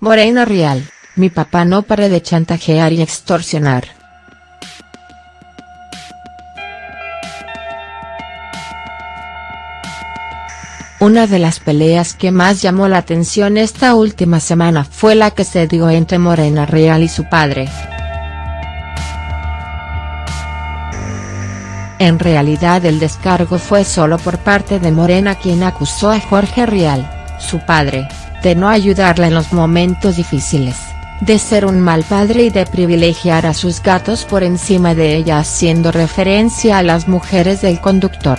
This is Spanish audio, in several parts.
Morena Real, mi papá no para de chantajear y extorsionar. Una de las peleas que más llamó la atención esta última semana fue la que se dio entre Morena Real y su padre. En realidad el descargo fue solo por parte de Morena quien acusó a Jorge Real, su padre, de no ayudarla en los momentos difíciles, de ser un mal padre y de privilegiar a sus gatos por encima de ella haciendo referencia a las mujeres del conductor.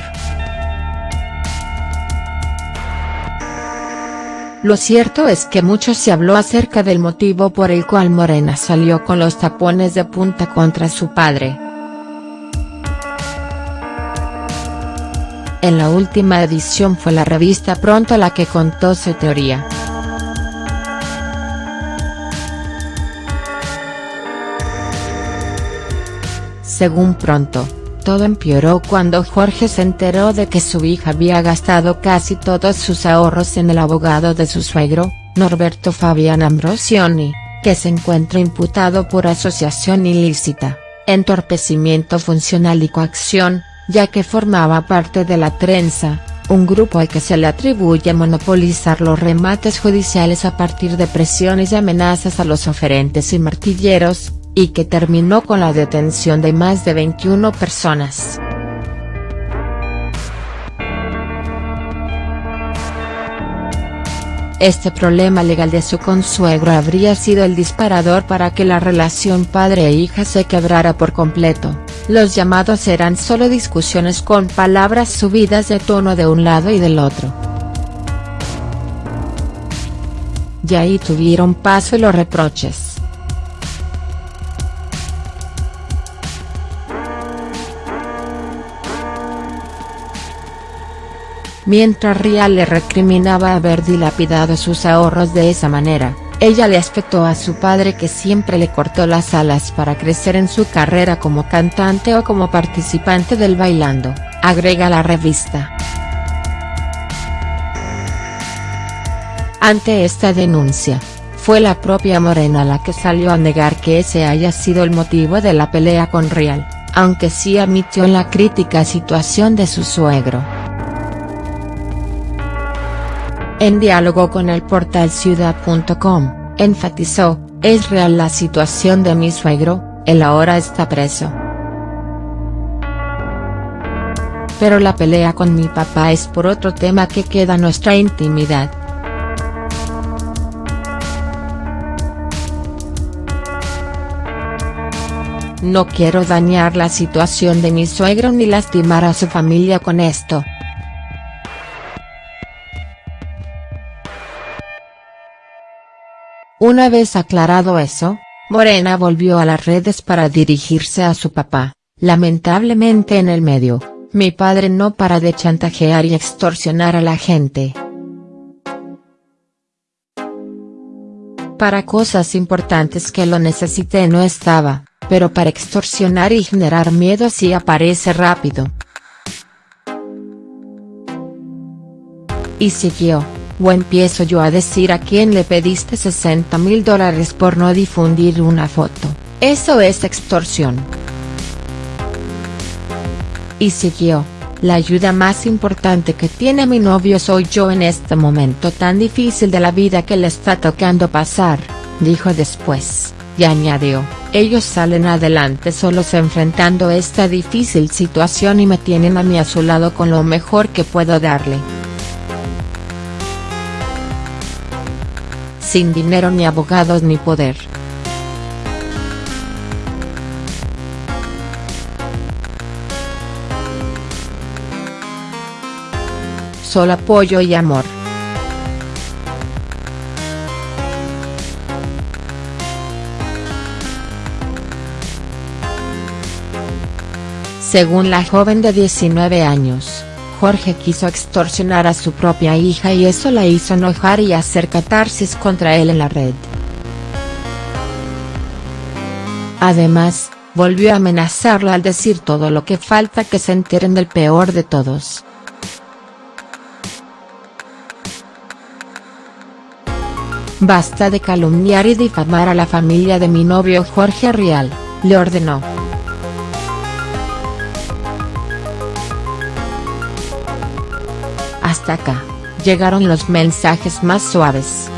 Lo cierto es que mucho se habló acerca del motivo por el cual Morena salió con los tapones de punta contra su padre. En la última edición fue la revista Pronto la que contó su teoría. Según Pronto, todo empeoró cuando Jorge se enteró de que su hija había gastado casi todos sus ahorros en el abogado de su suegro, Norberto Fabián Ambrosioni, que se encuentra imputado por asociación ilícita, entorpecimiento funcional y coacción, ya que formaba parte de la trenza, un grupo al que se le atribuye monopolizar los remates judiciales a partir de presiones y amenazas a los oferentes y martilleros, y que terminó con la detención de más de 21 personas. Este problema legal de su consuegro habría sido el disparador para que la relación padre e hija se quebrara por completo, los llamados eran solo discusiones con palabras subidas de tono de un lado y del otro. Y ahí tuvieron paso los reproches. Mientras Rial le recriminaba haber dilapidado sus ahorros de esa manera, ella le aspectó a su padre que siempre le cortó las alas para crecer en su carrera como cantante o como participante del Bailando, agrega la revista. Ante esta denuncia, fue la propia Morena la que salió a negar que ese haya sido el motivo de la pelea con Rial, aunque sí admitió la crítica situación de su suegro. En diálogo con el portal ciudad.com, enfatizó, es real la situación de mi suegro, él ahora está preso. Pero la pelea con mi papá es por otro tema que queda nuestra intimidad. No quiero dañar la situación de mi suegro ni lastimar a su familia con esto. Una vez aclarado eso, Morena volvió a las redes para dirigirse a su papá, lamentablemente en el medio, mi padre no para de chantajear y extorsionar a la gente. Para cosas importantes que lo necesité no estaba, pero para extorsionar y generar miedo sí aparece rápido. Y siguió. ¿O empiezo yo a decir a quién le pediste 60 mil dólares por no difundir una foto? Eso es extorsión. Y siguió, la ayuda más importante que tiene mi novio soy yo en este momento tan difícil de la vida que le está tocando pasar, dijo después, y añadió, ellos salen adelante solos enfrentando esta difícil situación y me tienen a mí a su lado con lo mejor que puedo darle. Sin dinero ni abogados ni poder. Solo apoyo y amor. Según la joven de 19 años, Jorge quiso extorsionar a su propia hija y eso la hizo enojar y hacer catarsis contra él en la red. Además, volvió a amenazarla al decir todo lo que falta que se enteren del peor de todos. Basta de calumniar y difamar a la familia de mi novio Jorge Rial, le ordenó. Llegaron los mensajes más suaves.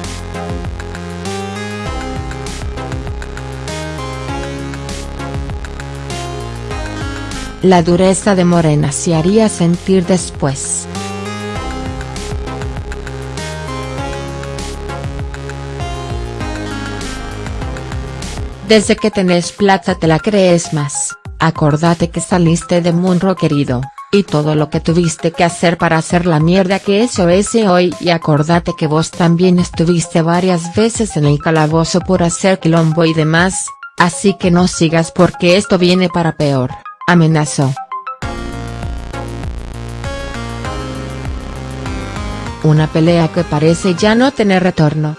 La dureza de Morena se haría sentir después. Desde que tenés plata te la crees más, acordate que saliste de Munro querido, y todo lo que tuviste que hacer para hacer la mierda que eso es hoy y acordate que vos también estuviste varias veces en el calabozo por hacer quilombo y demás, así que no sigas porque esto viene para peor, amenazó. Una pelea que parece ya no tener retorno.